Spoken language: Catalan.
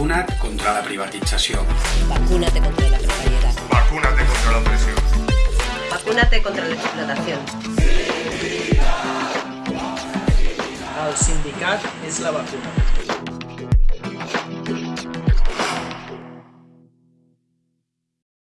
Vacuna't contra la privatització. Vacúnate contra la precariedad. Vacúnate contra la opresión. Vacúnate contra la explotación. El sindicat és la vacuna.